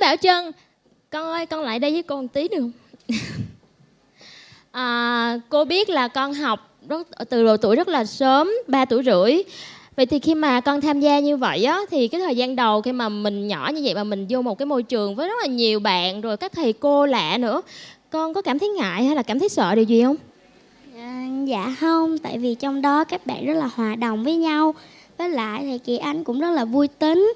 Thảo Trân. Con ơi con lại đây với cô một tí được không? À, Cô biết là con học rất, từ độ tuổi rất là sớm 3 tuổi rưỡi. Vậy thì khi mà con tham gia như vậy á thì cái thời gian đầu khi mà mình nhỏ như vậy mà mình vô một cái môi trường với rất là nhiều bạn rồi các thầy cô lạ nữa, con có cảm thấy ngại hay là cảm thấy sợ điều gì không? À, dạ không, tại vì trong đó các bạn rất là hòa đồng với nhau. Với lại thầy Kỳ Anh cũng rất là vui tính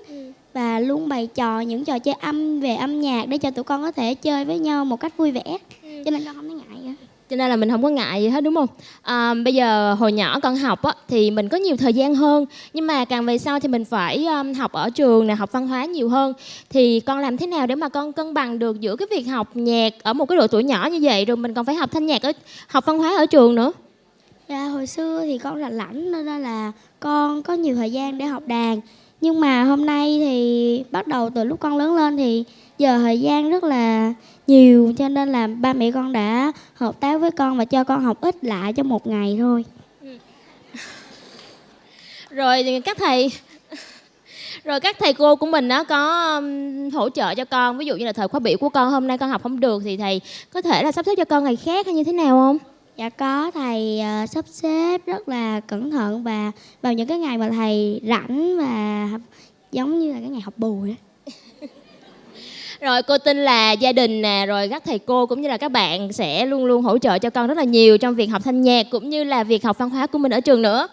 Và luôn bày trò những trò chơi âm về âm nhạc để cho tụi con có thể chơi với nhau một cách vui vẻ. Cho nên con không thấy ngại Cho nên là mình không có ngại gì hết đúng không? À, bây giờ hồi nhỏ con học á thì mình có nhiều thời gian hơn. Nhưng mà càng về sau thì mình phải um, học ở trường nè, học văn hóa nhiều hơn. Thì con làm thế nào để mà con cân bằng được giữa cái việc học nhạc ở một cái độ tuổi nhỏ như vậy rồi mình còn phải học thanh nhạc ở học văn hóa ở trường nữa. Dạ hồi xưa thì con rảnh rảnh nên là con có nhiều thời gian để học đàn nhưng mà hôm nay thì bắt đầu từ lúc con lớn lên thì giờ thời gian rất là nhiều Cho nên là ba mẹ con đã hợp tác với con và cho con học ít lại trong một ngày thôi. Ừ. Rồi các thầy rồi các thầy cô của mình đó có um, hỗ trợ cho con. Ví dụ như là thời khóa biểu của con hôm nay con học không được thì thầy có thể là sắp xếp cho con ngày khác hay như thế nào không? Dạ có thầy uh, sắp xếp rất là cẩn thận và vào những cái ngày mà thầy rảnh và giống như là cái ngày học bù á. Rồi cô tin là gia đình nè rồi các thầy cô cũng như là các bạn sẽ luôn luôn hỗ trợ cho con rất là nhiều trong việc học thanh nhạc cũng như là việc học văn hóa của mình ở trường nữa.